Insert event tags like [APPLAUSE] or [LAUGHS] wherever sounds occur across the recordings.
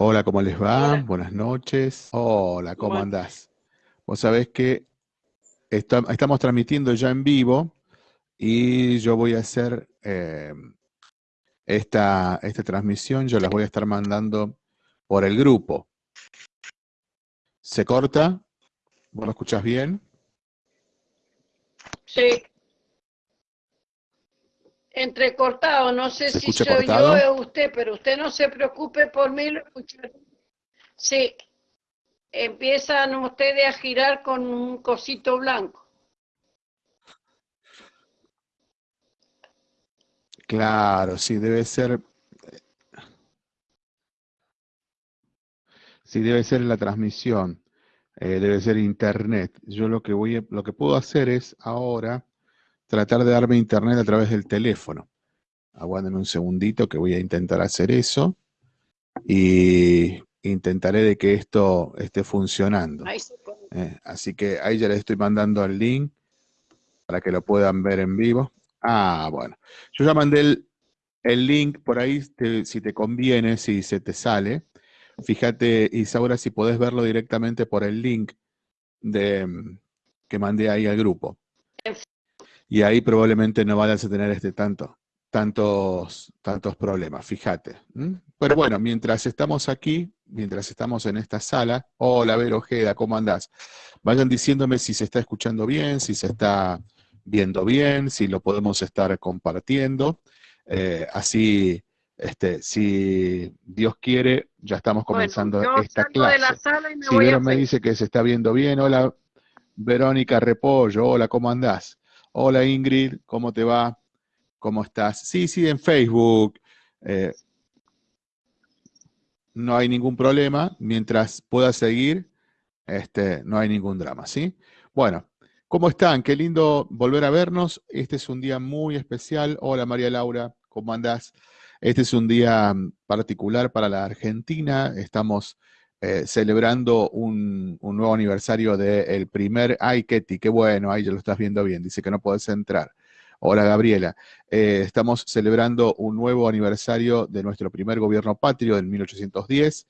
Hola, ¿cómo les va? Hola. Buenas noches. Hola, ¿cómo andás? Vos sabés que esta- estamos transmitiendo ya en vivo y yo voy a hacer eh, esta, esta transmisión, yo las voy a estar mandando por el grupo. ¿Se corta? ¿Vos lo escuchás bien? sí, entrecortado, no sé ¿Se si soy yo o usted, pero usted no se preocupe por mí, lo escucharé. Sí, empiezan ustedes a girar con un cosito blanco. Claro, sí, debe ser, sí, debe ser la transmisión, eh, debe ser internet. Yo lo que voy a- lo que puedo hacer es ahora tratar de darme internet a través del teléfono. Aguárdame un segundito que voy a intentar hacer eso y intentaré de que esto esté funcionando. ¿eh? Así que ahí ya les estoy mandando el link para que lo puedan ver en vivo. Ah, bueno. Yo ya mandé el, el link por ahí, te- si te conviene, si se te sale. Fíjate, Isaura, si podés verlo directamente por el link de, mm, que mandé ahí al grupo. Y ahí probablemente no vayas a tener este tanto, tantos, tantos problemas, fíjate. Pero bueno, mientras estamos aquí, mientras estamos en esta sala, hola Vero Ojeda, ¿cómo andás? Vayan diciéndome si se está escuchando bien, si se está viendo bien, si lo podemos estar compartiendo. Eh, así, este, si Dios quiere, ya estamos Bueno, comenzando yo esta de la clase. sala y me Si voy Vero a me dice que se está viendo bien, hola Verónica Repollo, hola, ¿cómo andás? Hola Ingrid, ¿cómo te va? ¿Cómo estás? Sí, sí, en Facebook. eh, no hay ningún problema. Mientras pueda seguir, este, no hay ningún drama, ¿sí? Bueno, ¿cómo están? Qué lindo volver a vernos. Este es un día muy especial. Hola María Laura, ¿cómo andás? Este es un día mm, particular para la Argentina. Estamos eh, celebrando un, nuevo aniversario del primer... ¡Ay, Ketty! ¡Qué bueno! Ahí ya lo estás viendo bien. Dice que no podés entrar. Hola Gabriela. Eh, estamos celebrando un nuevo aniversario de nuestro primer gobierno patrio del 1810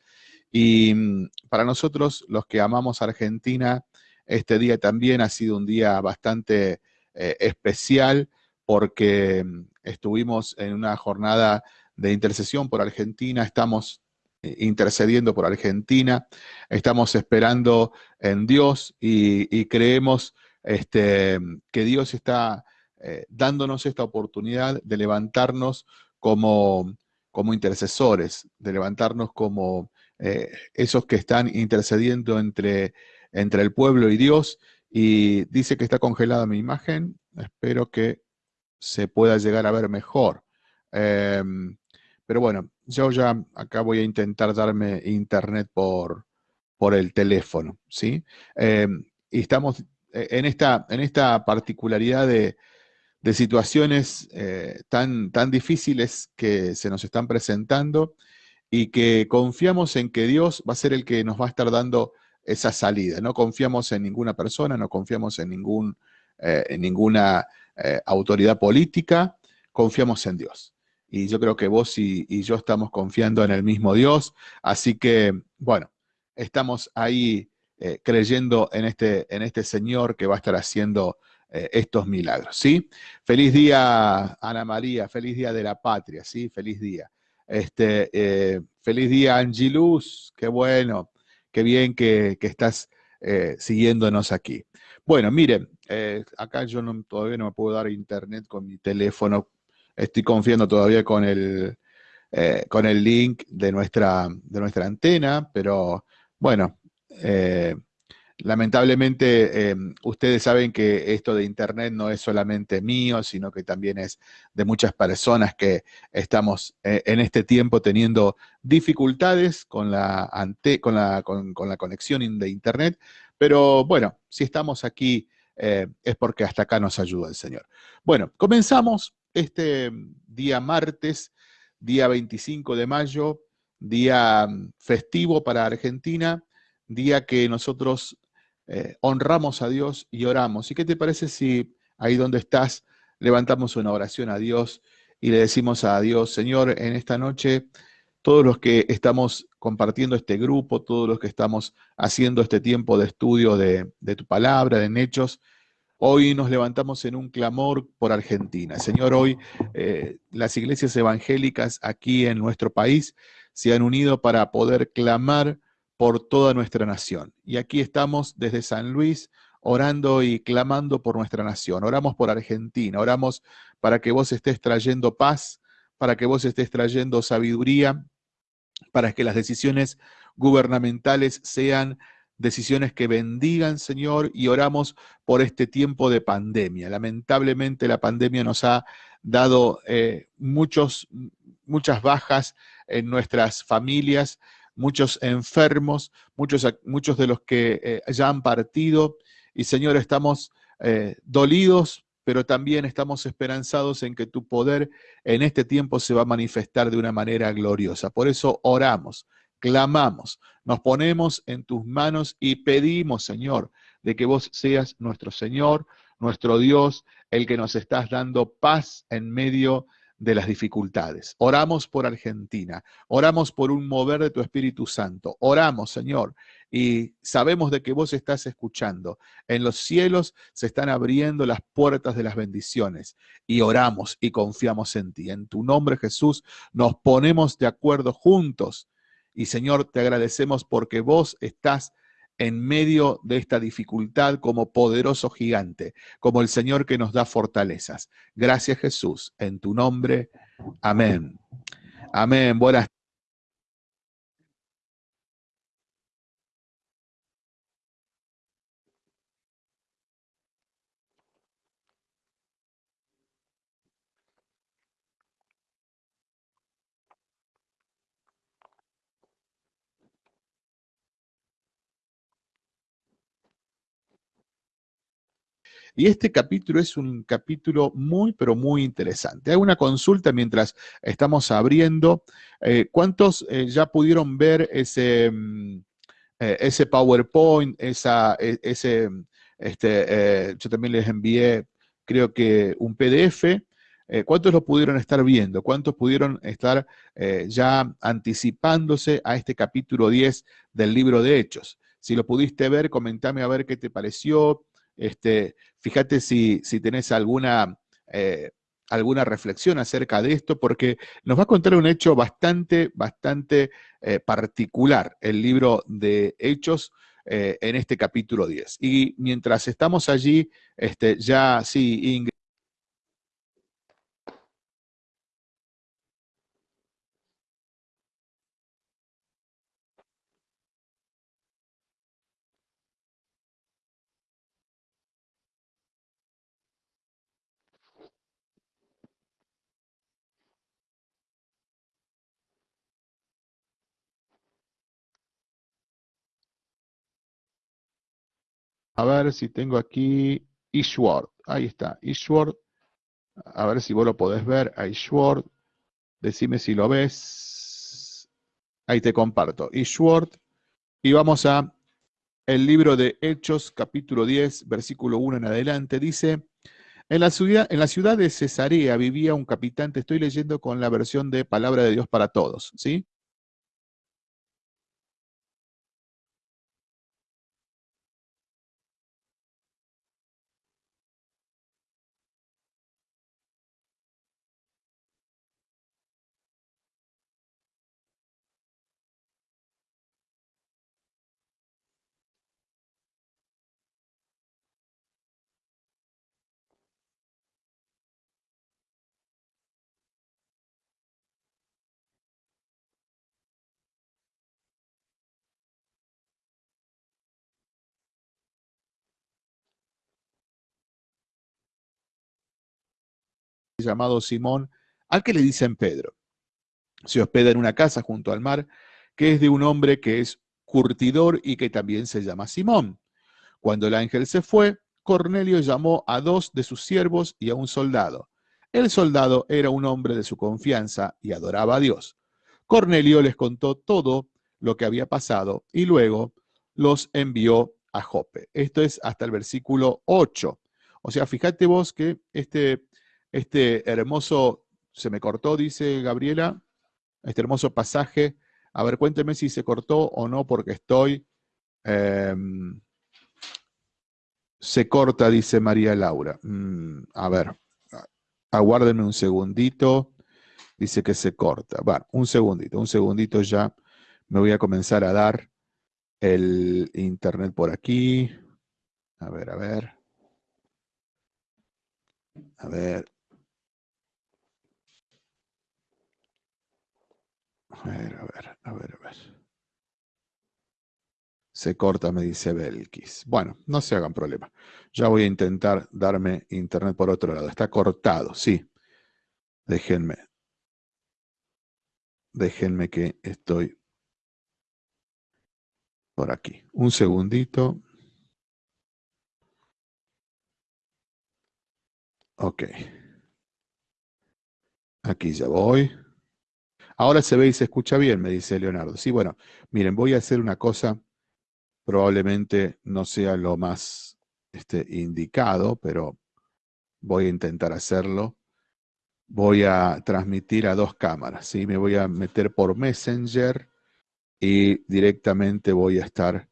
y mm, para nosotros, los que amamos Argentina, este día también ha sido un día bastante eh, especial porque mm, estuvimos en una jornada de intercesión por Argentina, estamos intercediendo por Argentina, estamos esperando en Dios y, creemos este, que Dios está eh, dándonos esta oportunidad de levantarnos como, como intercesores, de levantarnos como eh, esos que están intercediendo entre, entre el pueblo y Dios. Y dice que está congelada mi imagen. Espero que se pueda llegar a ver mejor. Eh, pero bueno, yo ya acá voy a intentar darme internet por, por el teléfono, ¿sí? Eh, y estamos en esta, en esta particularidad de, de situaciones eh, tan, tan difíciles que se nos están presentando y que confiamos en que Dios va a ser el que nos va a estar dando esa salida. No confiamos en ninguna persona, no confiamos en, ningún, eh, ninguna eh, autoridad política, confiamos en Dios. Y yo creo que vos y, yo estamos confiando en el mismo Dios, así que, bueno, estamos ahí eh, creyendo en este, en este Señor que va a estar haciendo eh, estos milagros, ¿sí? Feliz día, Ana María, feliz día de la patria, ¿sí? Feliz día. Este, eh, feliz día, Angiluz, qué bueno, qué bien que, que estás siguiéndonos aquí. Bueno, miren, acá yo no, todavía no me puedo dar internet con mi teléfono, estoy confiando todavía con el, eh, con el link de nuestra, de nuestra antena, pero bueno, eh, lamentablemente eh, ustedes saben que esto de internet no es solamente mío, sino que también es de muchas personas que estamos en este tiempo teniendo dificultades con la, con, la, con, la conexión de internet, pero bueno, si estamos aquí es porque hasta acá nos ayuda el Señor. Bueno, comenzamos este día martes, día 25 de mayo, día mm, festivo para Argentina, día que nosotros eh, honramos a Dios y oramos. ¿Y qué te parece si ahí donde estás levantamos una oración a Dios y le decimos a Dios, Señor, en esta noche todos los que estamos compartiendo este grupo, todos los que estamos haciendo este tiempo de estudio de, tu palabra, de hechos, Hoy nos levantamos en un clamor por Argentina. Señor, hoy eh, las iglesias evangélicas aquí en nuestro país se han unido para poder clamar por toda nuestra nación. Y aquí estamos desde San Luis orando y clamando por nuestra nación. Oramos por Argentina, oramos para que vos estés trayendo paz, para que vos estés trayendo sabiduría, para que las decisiones gubernamentales sean decisiones que bendigan, Señor, y oramos por este tiempo de pandemia. Lamentablemente la pandemia nos ha dado eh, muchos, muchas bajas en nuestras familias, muchos enfermos, muchos, muchos de los que eh, ya han partido. Y Señor, estamos eh, dolidos, pero también estamos esperanzados en que tu poder en este tiempo se va a manifestar de una manera gloriosa. Por eso oramos, clamamos, nos ponemos en tus manos y pedimos, Señor, de que vos seas nuestro Señor, nuestro Dios, el que nos estás dando paz en medio de las dificultades. Oramos por Argentina, oramos por un mover de tu Espíritu Santo, oramos, Señor, y sabemos de que vos estás escuchando. En los cielos se están abriendo las puertas de las bendiciones y oramos y confiamos en ti. En tu nombre, Jesús, nos ponemos de acuerdo juntos y, Señor, te agradecemos porque vos estás en medio de esta dificultad como poderoso gigante, como el Señor que nos da fortalezas. Gracias Jesús, en tu nombre. Amén. Amén. Buenas Y este capítulo es un capítulo muy, pero muy interesante. Hay una consulta mientras estamos abriendo. Eh, ¿Cuántos eh, ya pudieron ver ese, mm, eh, ese PowerPoint, esa, e, ese, este, yo también les envié, creo que un PDF. ¿Cuántos lo pudieron estar viendo? ¿Cuántos pudieron estar ya anticipándose a este capítulo 10 del libro de Hechos? Si lo pudiste ver, comentame a ver qué te pareció, este, fíjate si, si tenés alguna, eh, alguna reflexión acerca de esto, porque nos va a contar un hecho bastante, bastante eh, particular, el libro de Hechos, eh, en este capítulo 10. Y mientras estamos allí, este, ya sí, Ingrid. A ver si tengo aquí Ishword. Ahí está, Ishword. A ver si vos lo podés ver, a Ishword. Decime si lo ves. Ahí te comparto. Ishword. Y vamos a el libro de Hechos, capítulo 10, versículo 1 en adelante. Dice, en la, ciudad, en la ciudad de Cesarea vivía un capitán, te estoy leyendo con la versión de Palabra de Dios para Todos, ¿sí? Llamado Simón, al que le dicen Pedro. Se hospeda en una casa junto al mar, que es de un hombre que es curtidor y que también se llama Simón. Cuando el ángel se fue, Cornelio llamó a dos de sus siervos y a un soldado. El soldado era un hombre de su confianza y adoraba a Dios. Cornelio les contó todo lo que había pasado y luego los envió a Jope. Esto es hasta el versículo 8. O sea, fíjate vos que este este hermoso, se me cortó, dice Gabriela. este hermoso pasaje. A ver, cuénteme si se cortó o no, porque estoy... Em, se corta, dice María Laura. Mm, a ver, aguárdenme un segundito. Dice que se corta. Bueno, un segundito, un segundito ya. Me voy a comenzar a dar el internet por aquí. A ver, a ver. A ver. A ver, a ver, a ver, a ver. Se corta, me dice Belkis. Bueno, no se hagan problema. Ya voy a intentar darme internet por otro lado. Está cortado, sí. Déjenme. Déjenme que estoy por aquí. Un segundito. Ok. Aquí ya voy. Ahora se ve y se escucha bien, me dice Leonardo. Sí, bueno, miren, voy a hacer una cosa, probablemente no sea lo más este, indicado, pero voy a intentar hacerlo. Voy a transmitir a dos cámaras, ¿sí? Me voy a meter por Messenger y directamente voy a estar...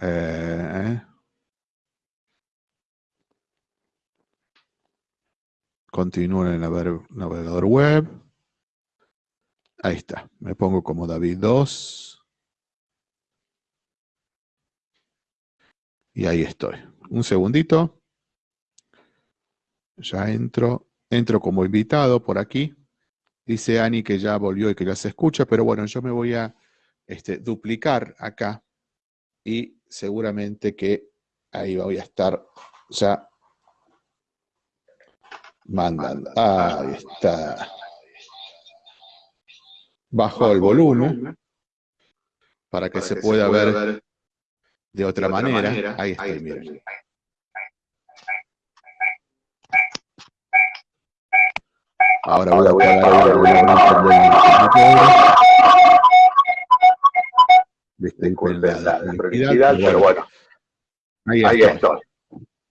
Eh, en el navegador web. Ahí está. Me pongo como David 2. Y ahí estoy. Un segundito. Ya entro. Entro como invitado por aquí. Dice Ani que ya volvió y que ya se escucha, pero bueno, yo me voy a este, duplicar acá y seguramente que ahí voy a estar ya mandando. Ahí está bajo el volumen para que se pueda ver de otra manera. Ahí está, miren. Ahora voy a apagar el volumen Disculpen la, la pero bueno. Ahí, ahí estoy.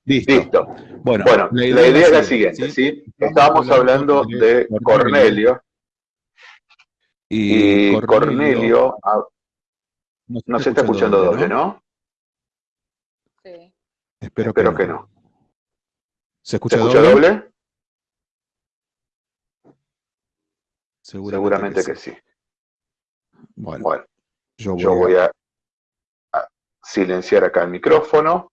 Listo. Bueno, la idea, es la siguiente, ¿sí? Estábamos hablando de Cornelio, y, Cornelio, no, se está escuchando doble, ¿no? Sí. Espero, que, no. ¿Se escucha, doble? Seguramente, que, sí. Bueno, yo voy, a, silenciar acá el micrófono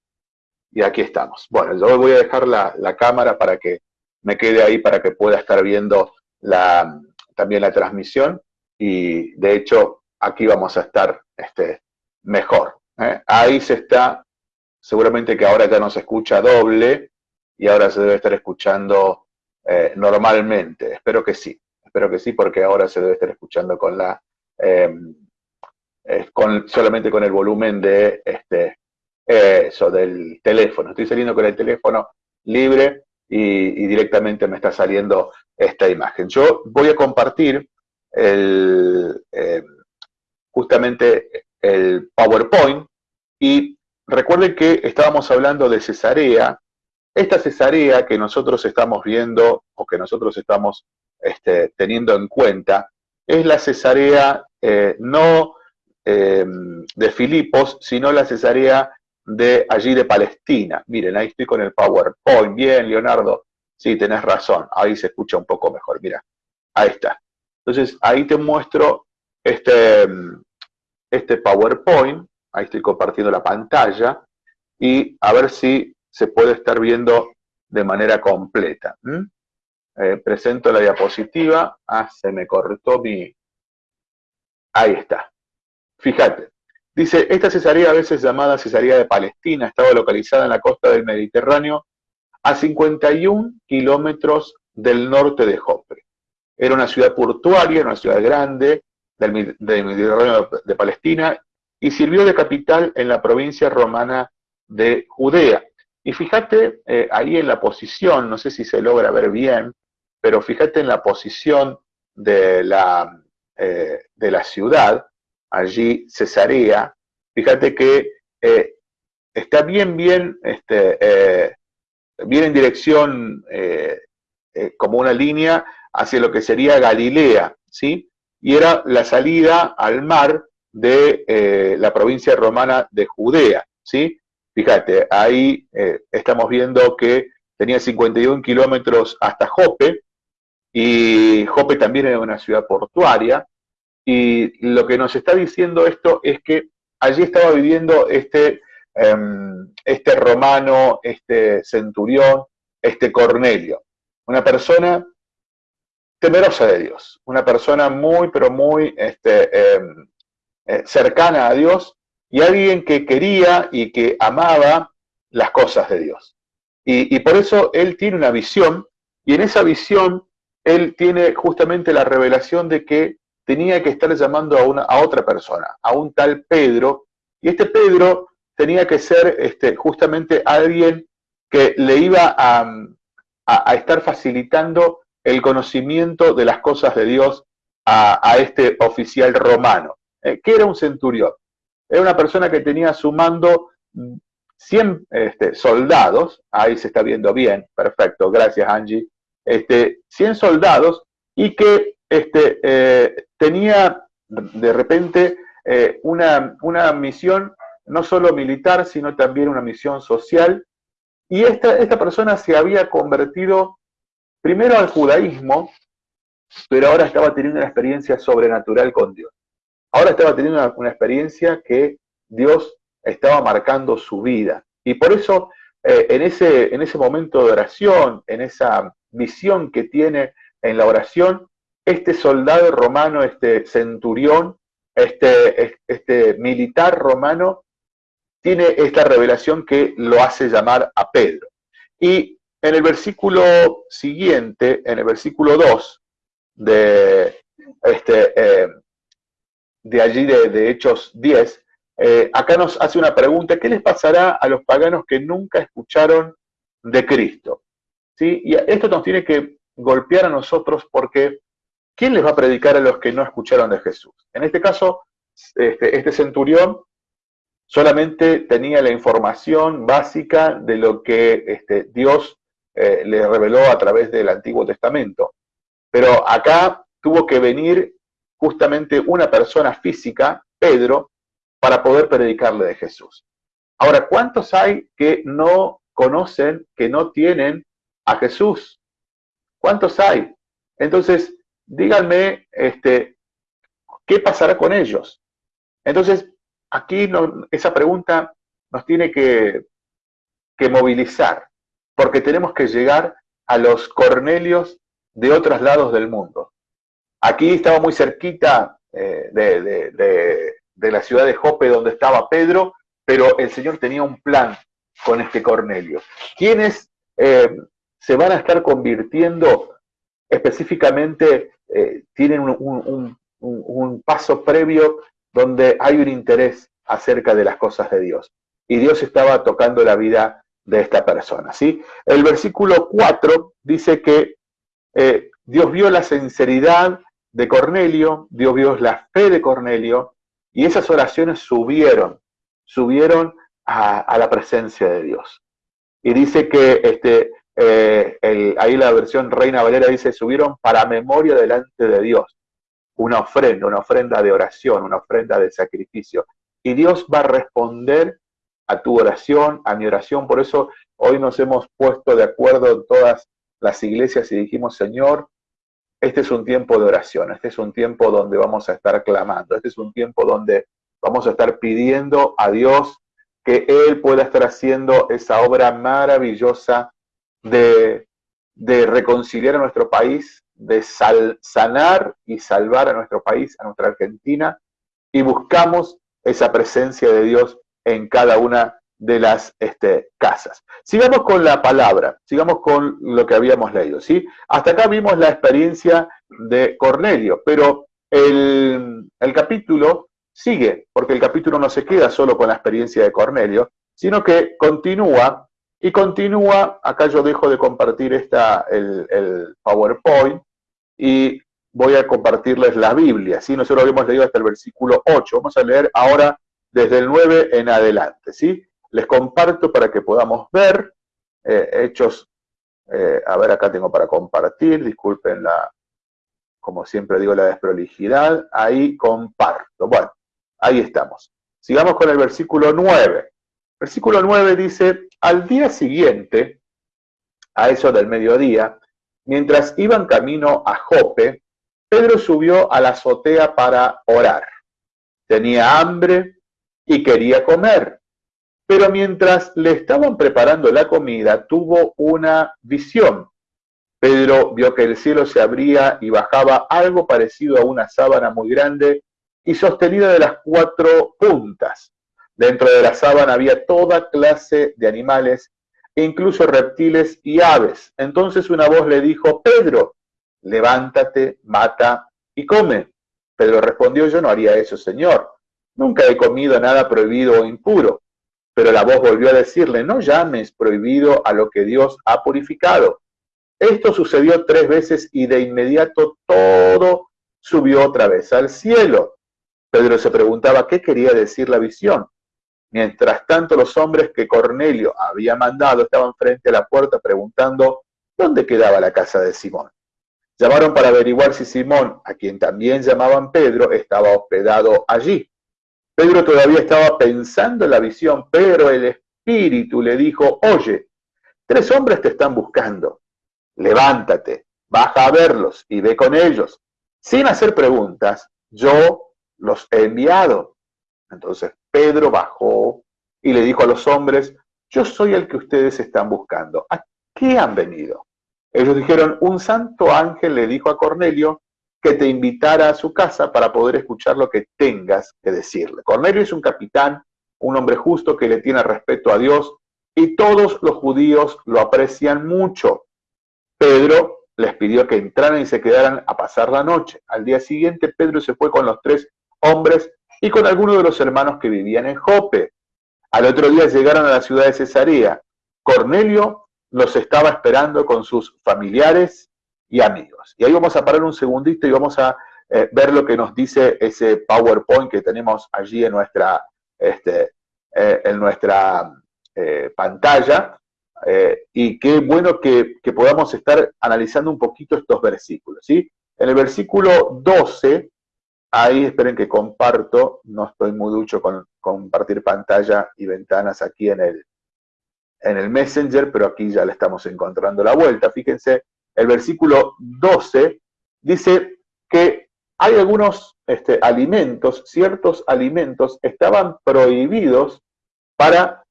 y aquí estamos. Bueno, yo voy a dejar la, la cámara para que me quede ahí para que pueda estar viendo la, también la transmisión y de hecho aquí vamos a estar este, mejor. ¿eh? Ahí se está, seguramente que ahora ya no se escucha doble y ahora se debe estar escuchando eh, normalmente. Espero que sí, espero que sí porque ahora se debe estar escuchando con la, em, con, solamente con el volumen de este, eso, del teléfono. Estoy saliendo con el teléfono libre y directamente me está saliendo esta imagen. Yo voy a compartir el, eh, justamente el PowerPoint y recuerden que estábamos hablando de cesarea. Esta cesarea que nosotros estamos viendo o que nosotros estamos este, teniendo en cuenta es la cesarea eh, no eh, de Filipos, sino la cesarea de allí de Palestina. Miren, ahí estoy con el PowerPoint. Bien, Leonardo. Sí, tenés razón. Ahí se escucha un poco mejor. Mira, ahí está. Entonces, ahí te muestro este, este PowerPoint, ahí estoy compartiendo la pantalla, y a ver si se puede estar viendo de manera completa. Eh, presento la diapositiva, ah, se me cortó mi... Ahí está. Fíjate, dice, esta cesaría a veces llamada cesaría de Palestina, estaba localizada en la costa del Mediterráneo, a 51 kilómetros del norte de Jope. Era una ciudad portuaria, una ciudad grande del, Mediterráneo de Palestina y sirvió de capital en la provincia romana de Judea. Y fíjate eh, ahí en la posición, no sé si se logra ver bien, pero fíjate en la posición de la, eh, de la ciudad, allí Cesarea, fíjate que eh, está bien, bien, este, bien en dirección como una línea hacia lo que sería Galilea, ¿sí? y era la salida al mar de eh, la provincia romana de Judea, ¿sí? Fíjate, ahí eh, estamos viendo que tenía 51 kilómetros hasta Jope, y Jope también era una ciudad portuaria, y lo que nos está diciendo esto es que allí estaba viviendo este, em, este romano, este centurión, este Cornelio, una persona temerosa de Dios, una persona muy, pero muy este, em, eh, cercana a Dios y alguien que quería y que amaba las cosas de Dios. Y, por eso él tiene una visión y en esa visión él tiene justamente la revelación de que tenía que estar llamando a, una, a otra persona, a un tal Pedro, y este Pedro tenía que ser este, justamente alguien que le iba a estar facilitando el conocimiento de las cosas de Dios a, este oficial romano, eh, que era un centurión. Era una persona que tenía a su mando 100 este, soldados, ahí se está viendo bien, perfecto, gracias Angie, este, 100 soldados y que este, eh, tenía de repente eh, una, una, misión no solo militar, sino también una misión social. Y esta, esta persona se había convertido primero al judaísmo, pero ahora estaba teniendo una experiencia sobrenatural con Dios. Ahora estaba teniendo una, experiencia que Dios estaba marcando su vida. Y por eso, eh, en, ese, en ese momento de oración, en esa visión que tiene en la oración, este soldado romano, este centurión, este, este militar romano, tiene esta revelación que lo hace llamar a Pedro. Y en el versículo siguiente, en el versículo 2 de, este, eh, de allí de, Hechos 10, eh, acá nos hace una pregunta, ¿qué les pasará a los paganos que nunca escucharon de Cristo? ¿Sí? Y esto nos tiene que golpear a nosotros porque ¿quién les va a predicar a los que no escucharon de Jesús? En este caso, este, este centurión solamente tenía la información básica de lo que este, Dios eh, le reveló a través del Antiguo Testamento. Pero acá tuvo que venir justamente una persona física, Pedro, para poder predicarle de Jesús. Ahora, ¿cuántos hay que no conocen, que no tienen a Jesús? ¿Cuántos hay? Entonces, díganme, este, ¿qué pasará con ellos? Entonces, aquí esa pregunta nos tiene que, que movilizar porque tenemos que llegar a los Cornelios de otros lados del mundo. Aquí estaba muy cerquita eh, de, la ciudad de Jope donde estaba Pedro, pero el Señor tenía un plan con este Cornelio. ¿Quiénes eh, se van a estar convirtiendo específicamente? Eh, tienen un paso previo donde hay un interés acerca de las cosas de Dios. Y Dios estaba tocando la vida de esta persona. ¿sí? El versículo 4 dice que eh, Dios vio la sinceridad de Cornelio, Dios vio la fe de Cornelio, y esas oraciones subieron, subieron a, la presencia de Dios. Y dice que este, eh, ahí la versión Reina Valera dice, subieron para memoria delante de Dios. Una ofrenda, una ofrenda de oración, una ofrenda de sacrificio. Y Dios va a responder a tu oración, a mi oración. Por eso hoy nos hemos puesto de acuerdo en todas las iglesias y dijimos, Señor, este es un tiempo de oración, este es un tiempo donde vamos a estar clamando, este es un tiempo donde vamos a estar pidiendo a Dios que Él pueda estar haciendo esa obra maravillosa de, de reconciliar a nuestro país, de sanar y salvar a nuestro país, a nuestra Argentina, y buscamos esa presencia de Dios en cada una de las este, casas. Sigamos con la palabra, sigamos con lo que habíamos leído. ¿sí? Hasta acá vimos la experiencia de Cornelio, pero el, capítulo sigue, porque el capítulo no se queda solo con la experiencia de Cornelio, sino que continúa y continúa, acá yo dejo de compartir esta, el, el PowerPoint y voy a compartirles la Biblia. ¿sí? Nosotros habíamos leído hasta el versículo 8. Vamos a leer ahora desde el 9 en adelante. ¿sí? Les comparto para que podamos ver eh, hechos, eh, a ver acá tengo para compartir, disculpen la, como siempre digo, la desprolijidad, ahí comparto. Bueno, ahí estamos. Sigamos con el versículo 9. Versículo 9 dice, al día siguiente, a eso del mediodía, mientras iban camino a Jope, Pedro subió a la azotea para orar. Tenía hambre y quería comer. Pero mientras le estaban preparando la comida, tuvo una visión. Pedro vio que el cielo se abría y bajaba algo parecido a una sábana muy grande y sostenida de las cuatro puntas. Dentro de la sábana había toda clase de animales, incluso reptiles y aves. Entonces una voz le dijo, Pedro, levántate, mata y come. Pedro respondió, yo no haría eso, Señor. Nunca he comido nada prohibido o impuro. Pero la voz volvió a decirle, no llames prohibido a lo que Dios ha purificado. Esto sucedió tres veces y de inmediato todo subió otra vez al cielo. Pedro se preguntaba qué quería decir la visión. Mientras tanto, los hombres que Cornelio había mandado estaban frente a la puerta preguntando dónde quedaba la casa de Simón. Llamaron para averiguar si Simón, a quien también llamaban Pedro, estaba hospedado allí. Pedro todavía estaba pensando en la visión, pero el Espíritu le dijo, oye, tres hombres te están buscando. Levántate, baja a verlos y ve con ellos. Sin hacer preguntas, yo los he enviado. Entonces Pedro bajó y le dijo a los hombres, yo soy el que ustedes están buscando. ¿A qué han venido? Ellos dijeron, un santo ángel le dijo a Cornelio que te invitara a su casa para poder escuchar lo que tengas que decirle. Cornelio es un capitán, un hombre justo que le tiene respeto a Dios y todos los judíos lo aprecian mucho. Pedro les pidió que entraran y se quedaran a pasar la noche. Al día siguiente Pedro se fue con los tres hombres y con algunos de los hermanos que vivían en Jope. Al otro día llegaron a la ciudad de Cesarea. Cornelio los estaba esperando con sus familiares y amigos. Y ahí vamos a parar un segundito y vamos a eh, ver lo que nos dice ese PowerPoint que tenemos allí en nuestra, este, eh, en nuestra eh, pantalla. y qué bueno que, podamos estar analizando un poquito estos versículos. ¿sí? En el versículo 12, ahí esperen que comparto, no estoy muy ducho con compartir pantalla y ventanas aquí en el, en el Messenger, pero aquí ya le estamos encontrando la vuelta. Fíjense, el versículo 12 dice que hay algunos este, alimentos, ciertos alimentos estaban prohibidos para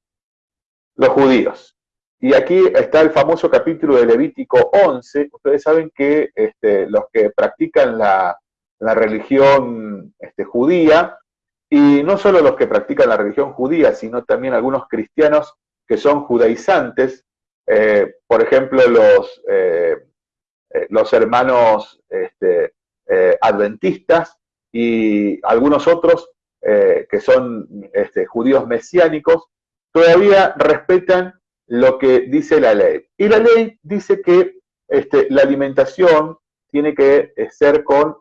los judíos. Y aquí está el famoso capítulo de Levítico 11. Ustedes saben que este, los que practican la, religión este, judía, y no solo los que practican la religión judía, sino también algunos cristianos que son judaizantes, eh, por ejemplo, los, eh, eh, los hermanos este, adventistas y algunos otros que son este, judíos mesiánicos, todavía respetan lo que dice la ley. Y la ley dice que este, la alimentación tiene que ser con,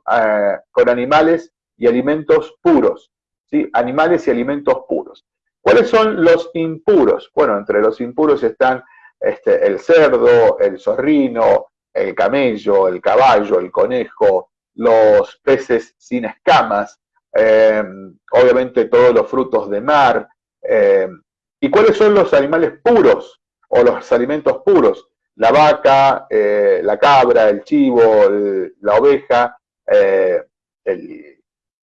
con animales y alimentos puros, ¿sí? animales y alimentos puros. ¿Cuáles son los impuros? Bueno, entre los impuros están el cerdo, el zorrino, el camello, el caballo, el conejo, los peces sin escamas, em, obviamente todos los frutos de mar. Em, ¿Y cuáles son los animales puros o los alimentos puros? La vaca, eh, la cabra, el chivo, la oveja, eh,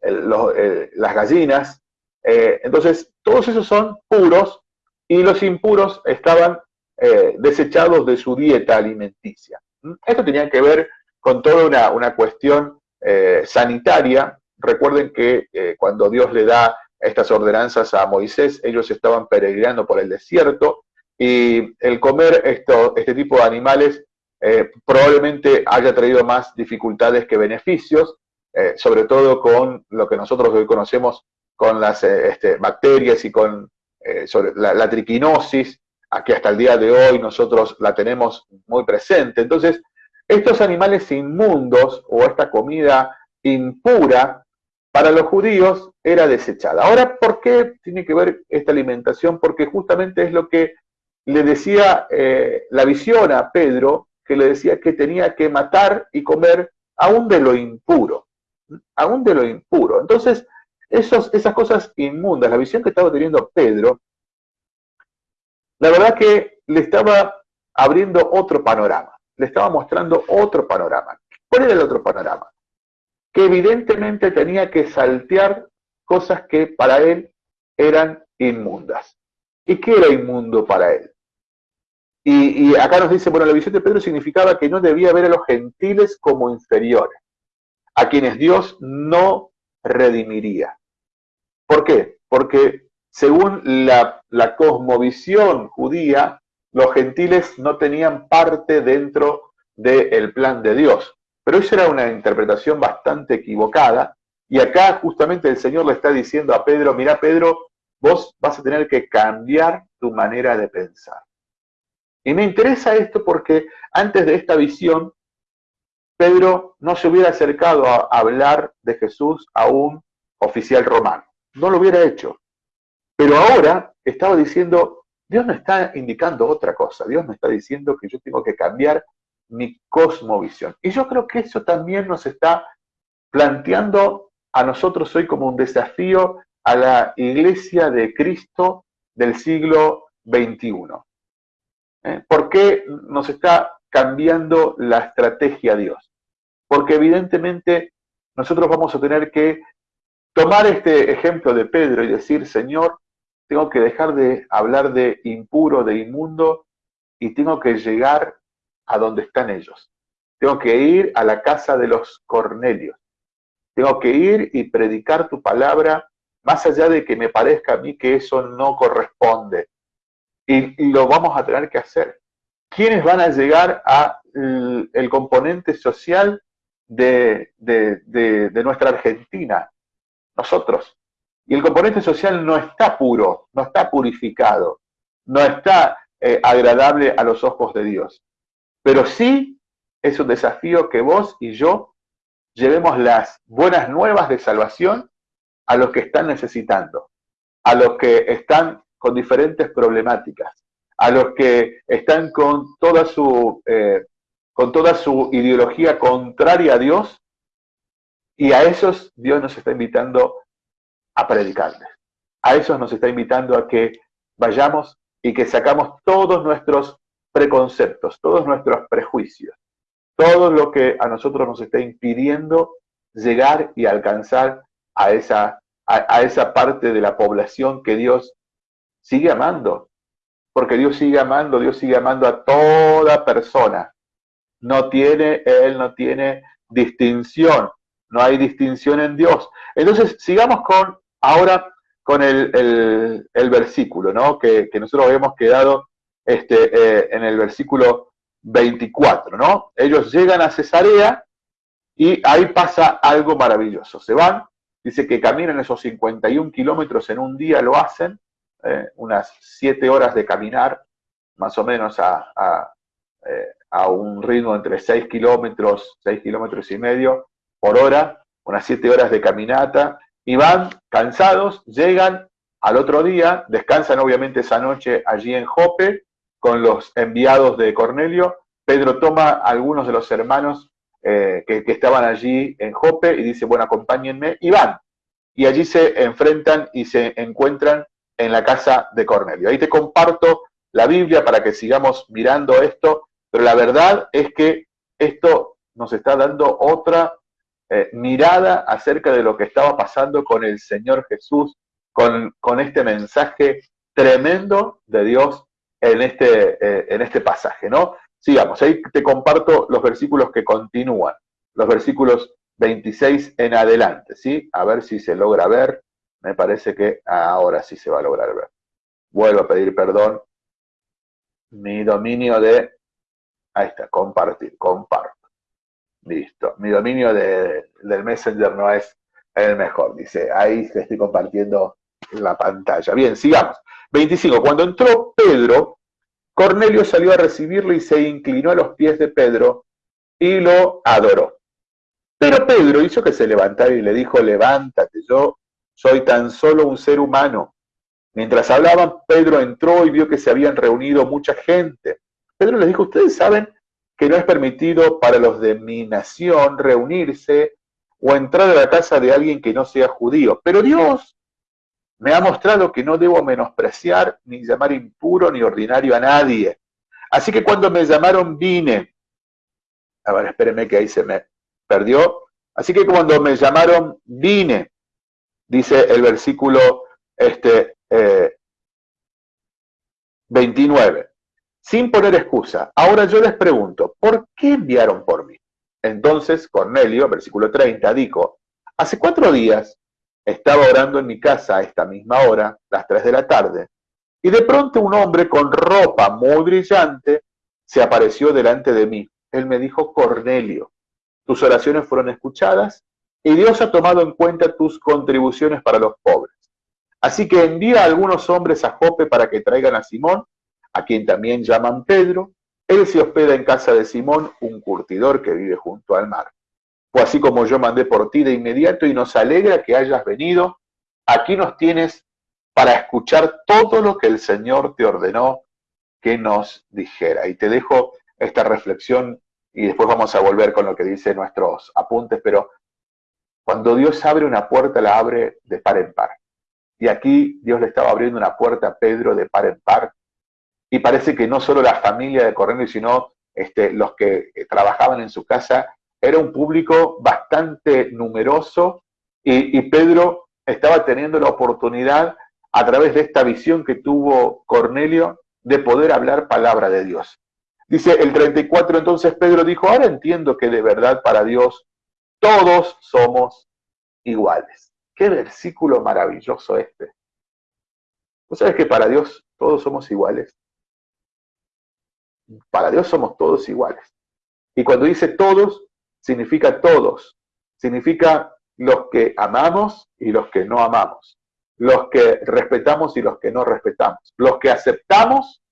las gallinas. Eh, entonces, todos esos son puros y los impuros estaban eh, desechados de su dieta alimenticia. Esto tenía que ver con toda una, cuestión eh, sanitaria. Recuerden que eh, cuando Dios le da estas ordenanzas a Moisés, ellos estaban peregrinando por el desierto y el comer esto, este tipo de animales probablemente haya traído más dificultades que beneficios, sobre todo con lo que nosotros hoy conocemos con las eh, este, bacterias y con eh, sobre la, triquinosis, aquí hasta el día de hoy nosotros la tenemos muy presente. Entonces, estos animales inmundos o esta comida impura para los judíos era desechada. Ahora, ¿por qué tiene que ver esta alimentación? Porque justamente es lo que le decía eh, la visión a Pedro, que le decía que tenía que matar y comer aún de lo impuro, aún de lo impuro. Entonces, esas cosas inmundas, la visión que estaba teniendo Pedro, la verdad que le estaba abriendo otro panorama, le estaba mostrando otro panorama. ¿Cuál era el otro panorama? Que evidentemente tenía que saltear cosas que para él eran inmundas. ¿Y qué era inmundo para él? Y, acá nos dice, bueno, la visión de Pedro significaba que no debía ver a los gentiles como inferiores, a quienes Dios no redimiría. ¿Por qué? Porque según la, cosmovisión judía, los gentiles no tenían parte dentro del plan de Dios. Pero esa era una interpretación bastante equivocada. Y acá justamente el Señor le está diciendo a Pedro, mira Pedro, vos vas a tener que cambiar tu manera de pensar. Y me interesa esto porque antes de esta visión, Pedro no se hubiera acercado a hablar de Jesús a un oficial romano. No lo hubiera hecho. Pero ahora estaba diciendo, Dios me está indicando otra cosa. Dios me está diciendo que yo tengo que cambiar mi cosmovisión. Y yo creo que eso también nos está planteando a nosotros hoy como un desafío a la iglesia de Cristo del siglo XXI. ¿Eh? ¿Por qué nos está cambiando la estrategia Dios? Porque evidentemente nosotros vamos a tener que tomar este ejemplo de Pedro y decir, Señor, tengo que dejar de hablar de impuro, de inmundo, y tengo que llegar a donde están ellos. Tengo que ir a la casa de los Cornelios. Tengo que ir y predicar tu palabra, más allá de que me parezca a mí que eso no corresponde. Y, lo vamos a tener que hacer. ¿Quiénes van a llegar al el componente social de, de nuestra Argentina? Nosotros. Y el componente social no está puro, no está purificado, no está eh, agradable a los ojos de Dios. Pero sí es un desafío que vos y yo llevemos las buenas nuevas de salvación a los que están necesitando, a los que están con diferentes problemáticas, a los que están con toda su, eh, con toda su ideología contraria a Dios, y a esos Dios nos está invitando a predicarles. A eso nos está invitando a que vayamos y que sacamos todos nuestros preconceptos, todos nuestros prejuicios, todo lo que a nosotros nos está impidiendo llegar y alcanzar a esa, a, esa parte de la población que Dios sigue amando. Porque Dios sigue amando, Dios sigue amando a toda persona. No tiene, Él no tiene distinción. No hay distinción en Dios. Entonces, sigamos con Ahora con el, versículo, ¿no? Que, nosotros habíamos quedado este, eh, en el versículo 24, ¿no? Ellos llegan a Cesarea y ahí pasa algo maravilloso. Se van, dice que caminan esos 51 kilómetros en un día, lo hacen, eh, unas 7 horas de caminar, más o menos a, a, eh, un ritmo entre 6 kilómetros, 6 kilómetros y medio por hora, unas 7 horas de caminata, y van cansados, llegan al otro día, descansan obviamente esa noche allí en Jope con los enviados de Cornelio. Pedro toma a algunos de los hermanos eh, que, estaban allí en Jope y dice, bueno, acompáñenme, y van. Y allí se enfrentan y se encuentran en la casa de Cornelio. Ahí te comparto la Biblia para que sigamos mirando esto, pero la verdad es que esto nos está dando otra eh, mirada acerca de lo que estaba pasando con el Señor Jesús, con, este mensaje tremendo de Dios en este, eh, en este pasaje, ¿no? Sigamos, ahí te comparto los versículos que continúan, los versículos 26 en adelante, ¿sí? A ver si se logra ver, me parece que ahora sí se va a lograr ver. Vuelvo a pedir perdón. Mi dominio de, ahí está, compartir, comparto. Listo. Mi dominio del Messenger no es el mejor, dice. Ahí le estoy compartiendo la pantalla. Bien, sigamos. 25. Cuando entró Pedro, Cornelio salió a recibirlo y se inclinó a los pies de Pedro y lo adoró. Pero Pedro hizo que se levantara y le dijo, levántate, yo soy tan solo un ser humano. Mientras hablaban, Pedro entró y vio que se habían reunido mucha gente. Pedro les dijo, ustedes saben que no es permitido para los de mi nación reunirse o entrar a la casa de alguien que no sea judío. Pero Dios me ha mostrado que no debo menospreciar ni llamar impuro ni ordinario a nadie. Así que cuando me llamaron vine. A ver, espérenme que ahí se me perdió. Así que cuando me llamaron vine, dice el versículo este, 29. Sin poner excusa. Ahora yo les pregunto, ¿por qué enviaron por mí? Entonces Cornelio, versículo 30, dijo, hace cuatro días estaba orando en mi casa a esta misma hora, las tres de la tarde, y de pronto un hombre con ropa muy brillante se apareció delante de mí. Él me dijo, Cornelio, tus oraciones fueron escuchadas y Dios ha tomado en cuenta tus contribuciones para los pobres. Así que envía algunos hombres a Jope para que traigan a Simón, a quien también llaman Pedro, él se hospeda en casa de Simón, un curtidor que vive junto al mar. Fue así como yo mandé por ti de inmediato y nos alegra que hayas venido. Aquí nos tienes para escuchar todo lo que el Señor te ordenó que nos dijera. Y te dejo esta reflexión y después vamos a volver con lo que dice nuestros apuntes, pero cuando Dios abre una puerta, la abre de par en par. Y aquí Dios le estaba abriendo una puerta a Pedro de par en par y parece que no solo la familia de Cornelio, sino este, los que eh, trabajaban en su casa, era un público bastante numeroso y, y Pedro estaba teniendo la oportunidad a través de esta visión que tuvo Cornelio de poder hablar palabra de Dios. Dice el 34, entonces Pedro dijo, ahora entiendo que de verdad para Dios todos somos iguales. Qué versículo maravilloso este. ¿Vos sabés que para Dios todos somos iguales? Para Dios somos todos iguales. Y cuando dice todos, significa todos. Significa los que amamos y los que no amamos. Los que respetamos y los que no respetamos. Los que aceptamos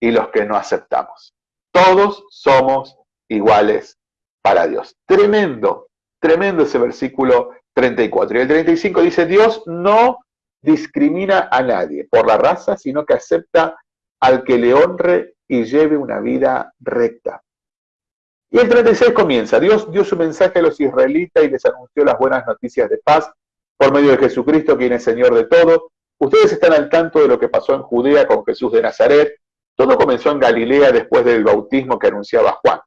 y los que no aceptamos. Todos somos iguales para Dios. Tremendo, tremendo ese versículo 34. Y el 35 dice, Dios no discrimina a nadie por la raza, sino que acepta al que le honre y lleve una vida recta. Y el 36 comienza, Dios dio su mensaje a los israelitas y les anunció las buenas noticias de paz por medio de Jesucristo, quien es Señor de todo. Ustedes están al tanto de lo que pasó en Judea con Jesús de Nazaret. Todo comenzó en Galilea después del bautismo que anunciaba Juan.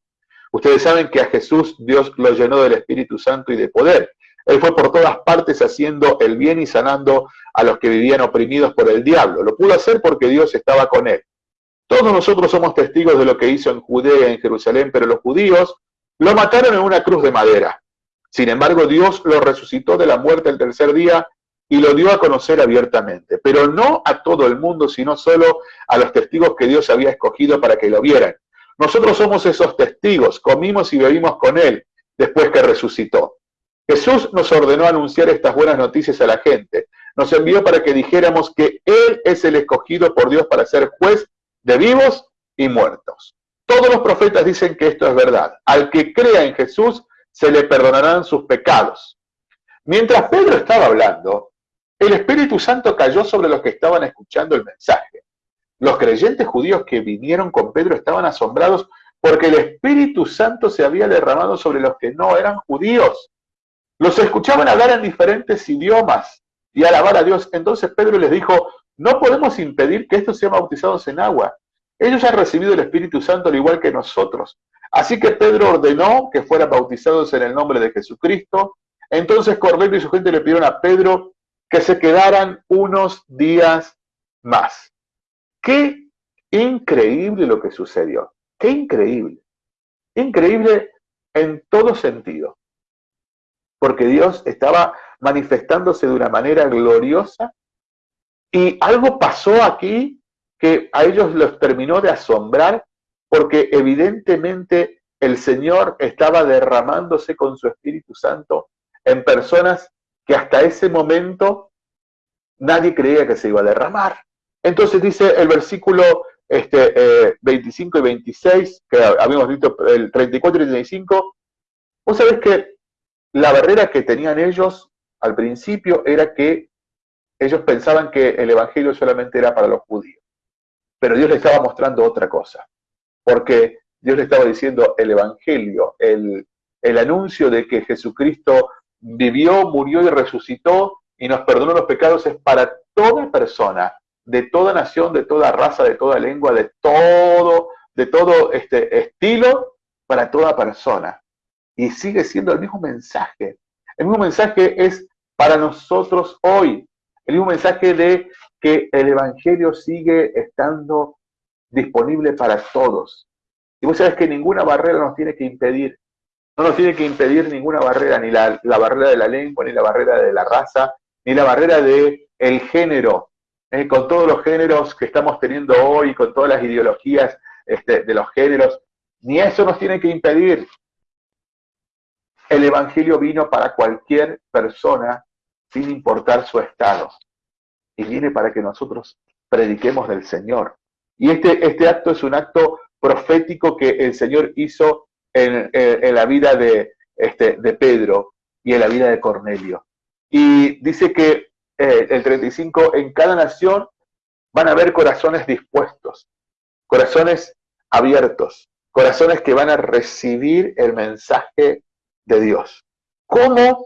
Ustedes saben que a Jesús Dios lo llenó del Espíritu Santo y de poder. Él fue por todas partes haciendo el bien y sanando a los que vivían oprimidos por el diablo. Lo pudo hacer porque Dios estaba con él. Todos nosotros somos testigos de lo que hizo en Judea en Jerusalén, pero los judíos lo mataron en una cruz de madera. Sin embargo, Dios lo resucitó de la muerte el tercer día y lo dio a conocer abiertamente, pero no a todo el mundo, sino solo a los testigos que Dios había escogido para que lo vieran. Nosotros somos esos testigos, comimos y bebimos con Él después que resucitó. Jesús nos ordenó anunciar estas buenas noticias a la gente. Nos envió para que dijéramos que Él es el escogido por Dios para ser juez de vivos y muertos. Todos los profetas dicen que esto es verdad. Al que crea en Jesús se le perdonarán sus pecados. Mientras Pedro estaba hablando, el Espíritu Santo cayó sobre los que estaban escuchando el mensaje. Los creyentes judíos que vinieron con Pedro estaban asombrados porque el Espíritu Santo se había derramado sobre los que no eran judíos. Los escuchaban hablar en diferentes idiomas y alabar a Dios. Entonces Pedro les dijo, no podemos impedir que estos sean bautizados en agua. Ellos han recibido el Espíritu Santo al igual que nosotros. Así que Pedro ordenó que fueran bautizados en el nombre de Jesucristo. Entonces Cornelio y su gente le pidieron a Pedro que se quedaran unos días más. Qué increíble lo que sucedió. Qué increíble. Increíble en todo sentido. Porque Dios estaba manifestándose de una manera gloriosa y algo pasó aquí que a ellos los terminó de asombrar porque evidentemente el Señor estaba derramándose con su Espíritu Santo en personas que hasta ese momento nadie creía que se iba a derramar. Entonces dice el versículo este, 25 eh, y 26, que habíamos visto el 34 y 35, vos sabés que la barrera que tenían ellos al principio era que ellos pensaban que el Evangelio solamente era para los judíos. Pero Dios les estaba mostrando otra cosa. Porque Dios le estaba diciendo el Evangelio, el, el anuncio de que Jesucristo vivió, murió y resucitó y nos perdonó los pecados es para toda persona, de toda nación, de toda raza, de toda lengua, de todo, de todo este estilo, para toda persona. Y sigue siendo el mismo mensaje. El mismo mensaje es para nosotros hoy. El mismo mensaje de que el Evangelio sigue estando disponible para todos. Y vos sabés que ninguna barrera nos tiene que impedir. No nos tiene que impedir ninguna barrera, ni la, barrera de la lengua, ni la barrera de la raza, ni la barrera del el género. Con todos los géneros que estamos teniendo hoy, con todas las ideologías este, de los géneros, ni eso nos tiene que impedir. El Evangelio vino para cualquier persona sin importar su estado. Y viene para que nosotros prediquemos del Señor. Y este, este acto es un acto profético que el Señor hizo en, la vida de, este, de Pedro y en la vida de Cornelio. Y dice que eh, el 35, en cada nación van a haber corazones dispuestos, corazones abiertos, corazones que van a recibir el mensaje de Dios. ¿Cómo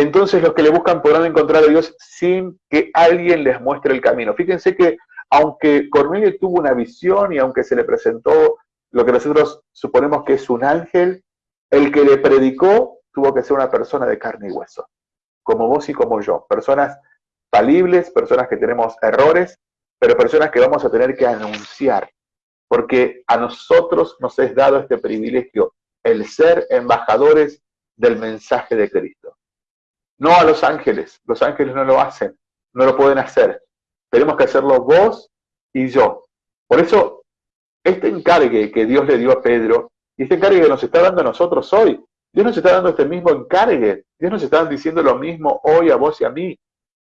entonces los que le buscan podrán encontrar a Dios sin que alguien les muestre el camino? Fíjense que aunque Cornelio tuvo una visión y aunque se le presentó lo que nosotros suponemos que es un ángel, el que le predicó tuvo que ser una persona de carne y hueso, como vos y como yo, personas falibles, personas que tenemos errores, pero personas que vamos a tener que anunciar porque a nosotros nos es dado este privilegio, el ser embajadores del mensaje de Cristo. No a los ángeles, los ángeles no lo hacen, no lo pueden hacer. Tenemos que hacerlo vos y yo. Por eso, este encargue que Dios le dio a Pedro, y este encargue que nos está dando a nosotros hoy, Dios nos está dando este mismo encargue, Dios nos está diciendo lo mismo hoy a vos y a mí,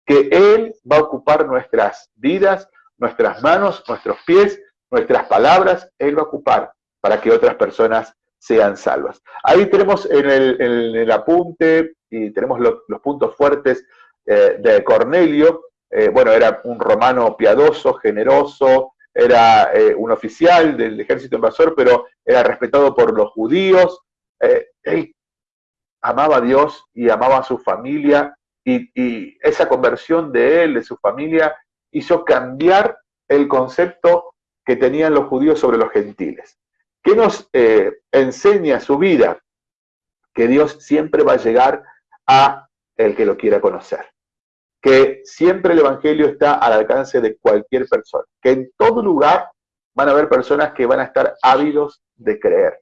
que Él va a ocupar nuestras vidas, nuestras manos, nuestros pies, nuestras palabras, Él va a ocupar para que otras personas sean salvas. Ahí tenemos en el, apunte y tenemos los puntos fuertes eh, de Cornelio. Eh, bueno, era un romano piadoso, generoso, era eh, un oficial del ejército invasor, pero era respetado por los judíos. él amaba a Dios y amaba a su familia y, y esa conversión de él, de su familia, hizo cambiar el concepto que tenían los judíos sobre los gentiles. ¿Qué nos eh, enseña su vida? Que Dios siempre va a llegar a el que lo quiera conocer. Que siempre el Evangelio está al alcance de cualquier persona. Que en todo lugar van a haber personas que van a estar ávidos de creer.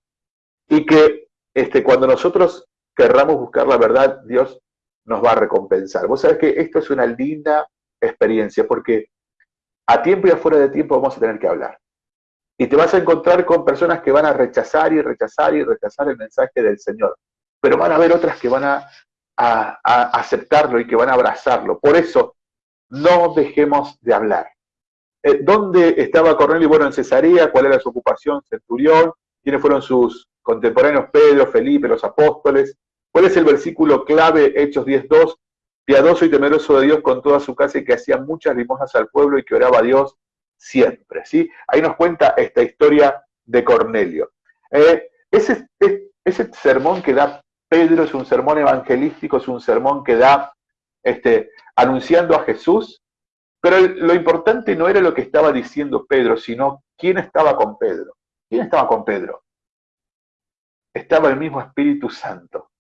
Y que este, cuando nosotros querramos buscar la verdad, Dios nos va a recompensar. Vos sabés que esto es una linda experiencia porque a tiempo y afuera de tiempo vamos a tener que hablar. Y te vas a encontrar con personas que van a rechazar y rechazar y rechazar el mensaje del Señor. Pero van a haber otras que van a, aceptarlo y que van a abrazarlo. Por eso, no dejemos de hablar. Eh, ¿Dónde estaba Cornelio? Bueno, en Cesarea, ¿cuál era su ocupación? Centurión. ¿Quiénes fueron sus contemporáneos? Pedro, Felipe, los apóstoles. ¿Cuál es el versículo clave, Hechos 10.2? piadoso y temeroso de Dios con toda su casa y que hacía muchas limosnas al pueblo y que oraba a Dios siempre. ¿sí? Ahí nos cuenta esta historia de Cornelio. Eh, ese, ese, sermón que da Pedro es un sermón evangelístico, es un sermón que da este, anunciando a Jesús, pero lo importante no era lo que estaba diciendo Pedro, sino quién estaba con Pedro. ¿Quién estaba con Pedro? Estaba el mismo Espíritu Santo.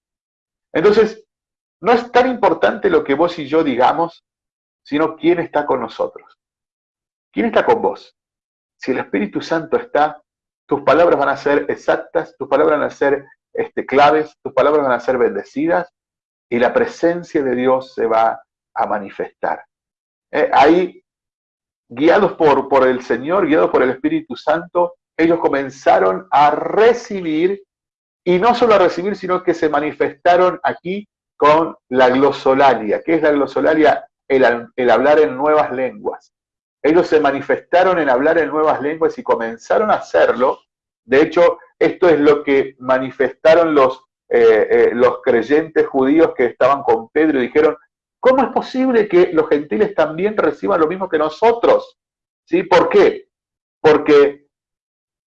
Entonces, no es tan importante lo que vos y yo digamos, sino quién está con nosotros. ¿Quién está con vos? Si el Espíritu Santo está, tus palabras van a ser exactas, tus palabras van a ser este, claves, tus palabras van a ser bendecidas y la presencia de Dios se va a manifestar. Eh, ahí, guiados por, por el Señor, guiados por el Espíritu Santo, ellos comenzaron a recibir, y no solo a recibir, sino que se manifestaron aquí con la glosolalia. ¿Qué es la glosolalia? El, hablar en nuevas lenguas. Ellos se manifestaron en hablar en nuevas lenguas y comenzaron a hacerlo. De hecho, esto es lo que manifestaron los, eh, eh, los creyentes judíos que estaban con Pedro y dijeron, ¿cómo es posible que los gentiles también reciban lo mismo que nosotros? ¿Sí? ¿Por qué? Porque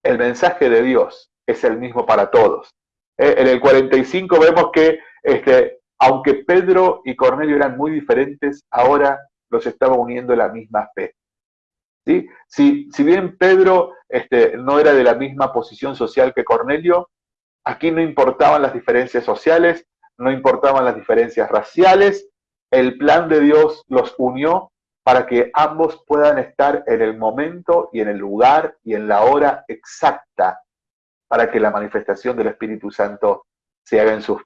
el mensaje de Dios es el mismo para todos. Eh, en el 45 vemos que este, aunque Pedro y Cornelio eran muy diferentes, ahora los estaba uniendo la misma fe. ¿Sí? Si, bien Pedro este, no era de la misma posición social que Cornelio, aquí no importaban las diferencias sociales, no importaban las diferencias raciales, el plan de Dios los unió para que ambos puedan estar en el momento y en el lugar y en la hora exacta para que la manifestación del Espíritu Santo se haga en sus,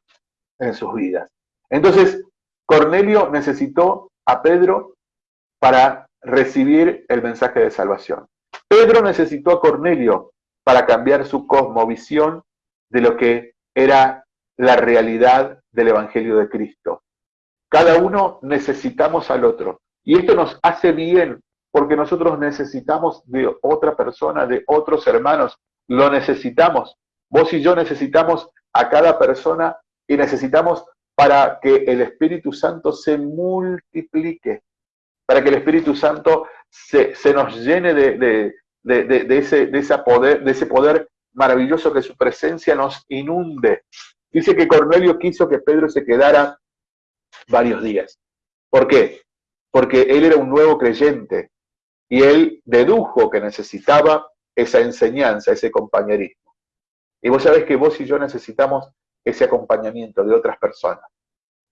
en sus vidas. Entonces, Cornelio necesitó a Pedro para recibir el mensaje de salvación. Pedro necesitó a Cornelio para cambiar su cosmovisión de lo que era la realidad del Evangelio de Cristo. Cada uno necesitamos al otro. Y esto nos hace bien porque nosotros necesitamos de otra persona, de otros hermanos. Lo necesitamos. Vos y yo necesitamos a cada persona y necesitamos para que el Espíritu Santo se multiplique, para que el Espíritu Santo se, nos llene de, ese, de, esa poder, de ese poder maravilloso que su presencia nos inunde. Dice que Cornelio quiso que Pedro se quedara varios días. ¿Por qué? Porque él era un nuevo creyente y él dedujo que necesitaba esa enseñanza, ese compañerismo. Y vos sabés que vos y yo necesitamos ese acompañamiento de otras personas,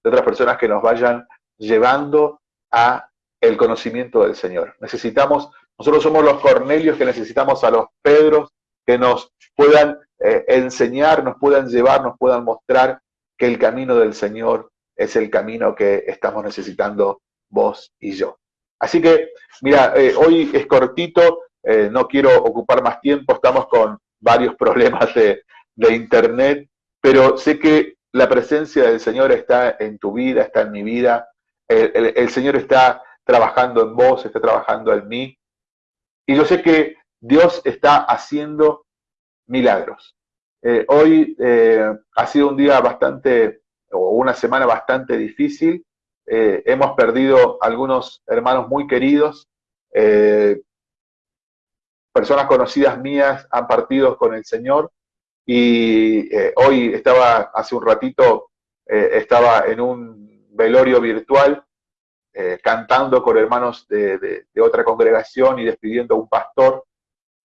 de otras personas que nos vayan llevando a el conocimiento del Señor. Necesitamos, nosotros somos los Cornelios que necesitamos a los Pedros que nos puedan eh, enseñar, nos puedan llevar, nos puedan mostrar que el camino del Señor es el camino que estamos necesitando vos y yo. Así que, mira, eh, hoy es cortito, eh, no quiero ocupar más tiempo, estamos con varios [LAUGHS] problemas de, internet, pero sé que la presencia del Señor está en tu vida, está en mi vida, el Señor está trabajando en vos, está trabajando en mí, y yo sé que Dios está haciendo milagros. Eh, hoy eh, ha sido un día bastante, o una semana bastante difícil. Eh, hemos perdido algunos hermanos muy queridos. personas conocidas mías han partido con el Señor. Y hoy estaba, hace un ratito, estaba en un velorio virtual cantando con hermanos de, otra congregación y despidiendo a un pastor.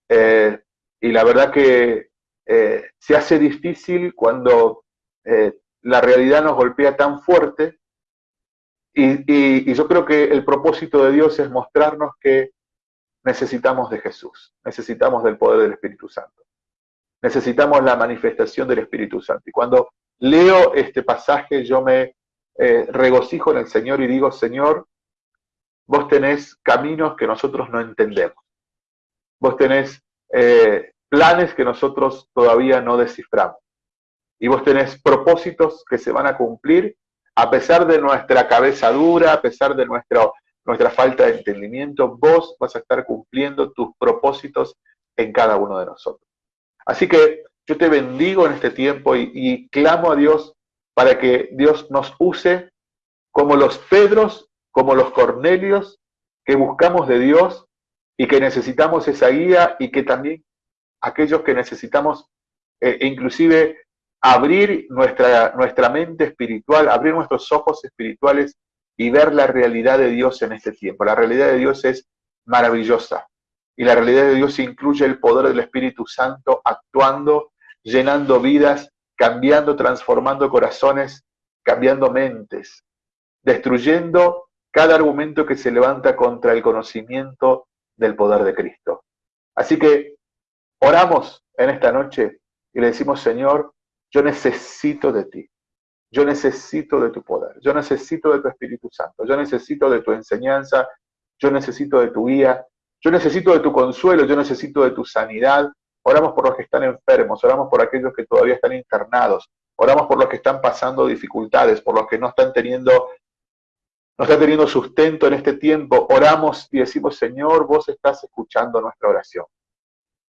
Eh, y la verdad que eh, se hace difícil cuando eh, la realidad nos golpea tan fuerte y, yo creo que el propósito de Dios es mostrarnos que necesitamos de Jesús, necesitamos del poder del Espíritu Santo, necesitamos la manifestación del Espíritu Santo. Y cuando leo este pasaje yo me regocijo en el Señor y digo, Señor, vos tenés caminos que nosotros no entendemos vos tenés eh, planes que nosotros todavía no desciframos. Y vos tenés propósitos que se van a cumplir a pesar de nuestra cabeza dura, a pesar de nuestra falta de entendimiento, vos vas a estar cumpliendo tus propósitos en cada uno de nosotros. Así que yo te bendigo en este tiempo y, y clamo a Dios para que Dios nos use como los Pedros, como los Cornelios, que buscamos de Dios y que necesitamos esa guía y que también aquellos que necesitamos eh, inclusive abrir nuestra, nuestra mente espiritual, abrir nuestros ojos espirituales y ver la realidad de Dios en este tiempo. La realidad de Dios es maravillosa y la realidad de Dios incluye el poder del Espíritu Santo actuando, llenando vidas, cambiando, transformando corazones, cambiando mentes, destruyendo cada argumento que se levanta contra el conocimiento del poder de Cristo. Así que oramos en esta noche y le decimos, Señor, yo necesito de ti, yo necesito de tu poder, yo necesito de tu Espíritu Santo, yo necesito de tu enseñanza, yo necesito de tu guía, yo necesito de tu consuelo, yo necesito de tu sanidad. Oramos por los que están enfermos, oramos por aquellos que todavía están internados, oramos por los que están pasando dificultades, por los que no están teniendo no está teniendo sustento en este tiempo, oramos y decimos, Señor, vos estás escuchando nuestra oración.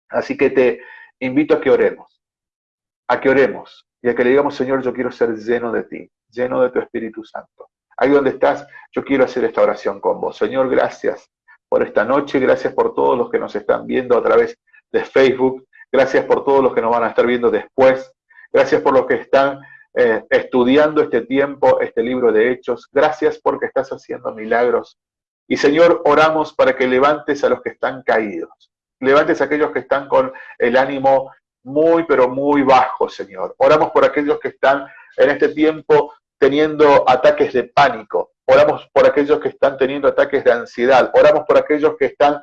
Así que te invito a que oremos, a que oremos y a que le digamos, Señor, yo quiero ser lleno de ti, lleno de tu Espíritu Santo. Ahí donde estás, yo quiero hacer esta oración con vos. Señor, gracias por esta noche, gracias por todos los que nos están viendo a través de Facebook, Gracias por todos los que nos van a estar viendo después. Gracias por los que están eh, estudiando este tiempo, este libro de Hechos. Gracias porque estás haciendo milagros. Y Señor, oramos para que levantes a los que están caídos. Levantes a aquellos que están con el ánimo muy, pero muy bajo, Señor. Oramos por aquellos que están en este tiempo teniendo ataques de pánico. Oramos por aquellos que están teniendo ataques de ansiedad. Oramos por aquellos que están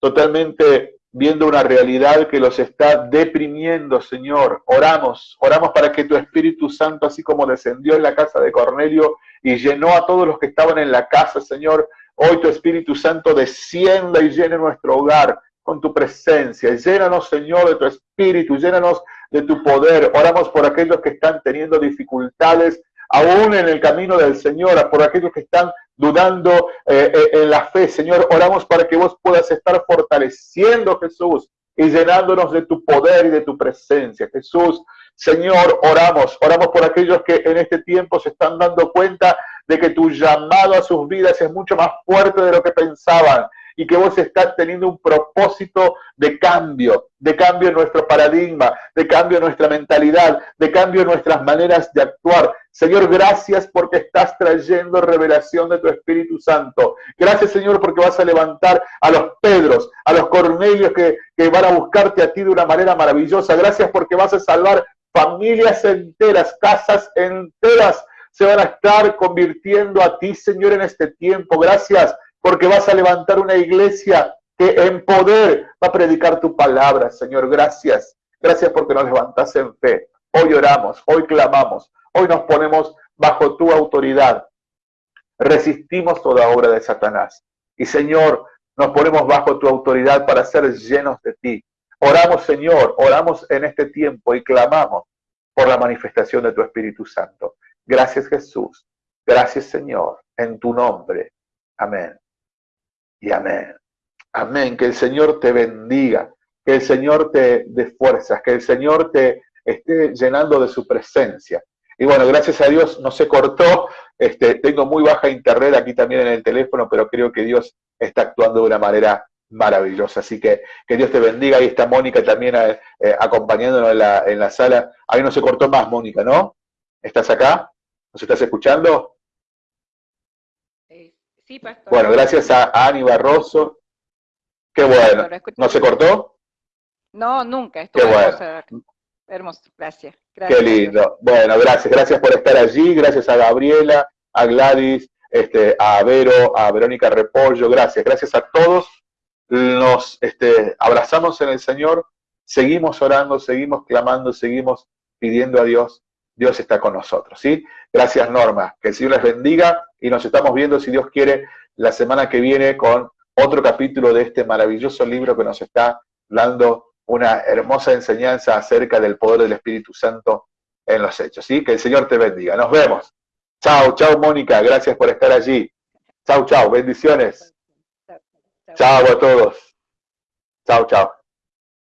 totalmente viendo una realidad que los está deprimiendo, Señor. Oramos, oramos para que tu Espíritu Santo, así como descendió en la casa de Cornelio y llenó a todos los que estaban en la casa, Señor, hoy tu Espíritu Santo descienda y llene nuestro hogar con tu presencia. Llénanos, Señor, de tu Espíritu, llénanos de tu poder. Oramos por aquellos que están teniendo dificultades aún en el camino del Señor, por aquellos que están dudando eh, eh, en la fe. Señor, oramos para que vos puedas estar fortaleciendo, Jesús, y llenándonos de tu poder y de tu presencia. Jesús, Señor, oramos, oramos por aquellos que en este tiempo se están dando cuenta de que tu llamado a sus vidas es mucho más fuerte de lo que pensaban y que vos estás teniendo un propósito de cambio, de cambio en nuestro paradigma, de cambio en nuestra mentalidad, de cambio en nuestras maneras de actuar. Señor, gracias porque estás trayendo revelación de tu Espíritu Santo. Gracias, Señor, porque vas a levantar a los Pedros, a los Cornelios que, que van a buscarte a ti de una manera maravillosa. Gracias porque vas a salvar familias enteras, casas enteras se van a estar convirtiendo a ti, Señor, en este tiempo. Gracias porque vas a levantar una iglesia que en poder va a predicar tu palabra, Señor. Gracias. Gracias porque nos levantas en fe. Hoy oramos, hoy clamamos, hoy nos ponemos bajo tu autoridad. Resistimos toda obra de Satanás. Y Señor, nos ponemos bajo tu autoridad para ser llenos de ti. Oramos, Señor, oramos en este tiempo y clamamos por la manifestación de tu Espíritu Santo. Gracias, Jesús. Gracias, Señor, en tu nombre. Amén y amén. Amén. Que el Señor te bendiga, que el Señor te dé fuerzas, que el Señor te esté llenando de su presencia. Y bueno, gracias a Dios no se cortó. Este, tengo muy baja internet aquí también en el teléfono, pero creo que Dios está actuando de una manera maravillosa. Así que que Dios te bendiga. Ahí está Mónica también eh, eh, acompañándonos en la, en la sala. Ahí no se cortó más, Mónica, ¿no? ¿Estás acá? ¿Nos estás escuchando? Bueno, gracias a Ani Barroso. Qué bueno. ¿No se cortó? No, nunca. Qué bueno. Hermoso. Gracias. Qué lindo. Bueno, gracias. Gracias por estar allí. Gracias a Gabriela, a Gladys, este, a Vero, a Verónica Repollo. Gracias. Gracias a todos. Nos este, abrazamos en el Señor. Seguimos orando, seguimos clamando, seguimos pidiendo a Dios Dios está con nosotros, ¿sí? Gracias, Norma. Que el Señor les bendiga y nos estamos viendo, si Dios quiere, la semana que viene con otro capítulo de este maravilloso libro que nos está dando una hermosa enseñanza acerca del poder del Espíritu Santo en los hechos, ¿sí? Que el Señor te bendiga. Nos vemos. Chao, chao, Mónica. Gracias por estar allí. Chao, chao. Bendiciones. Chao a todos. Chao, chao.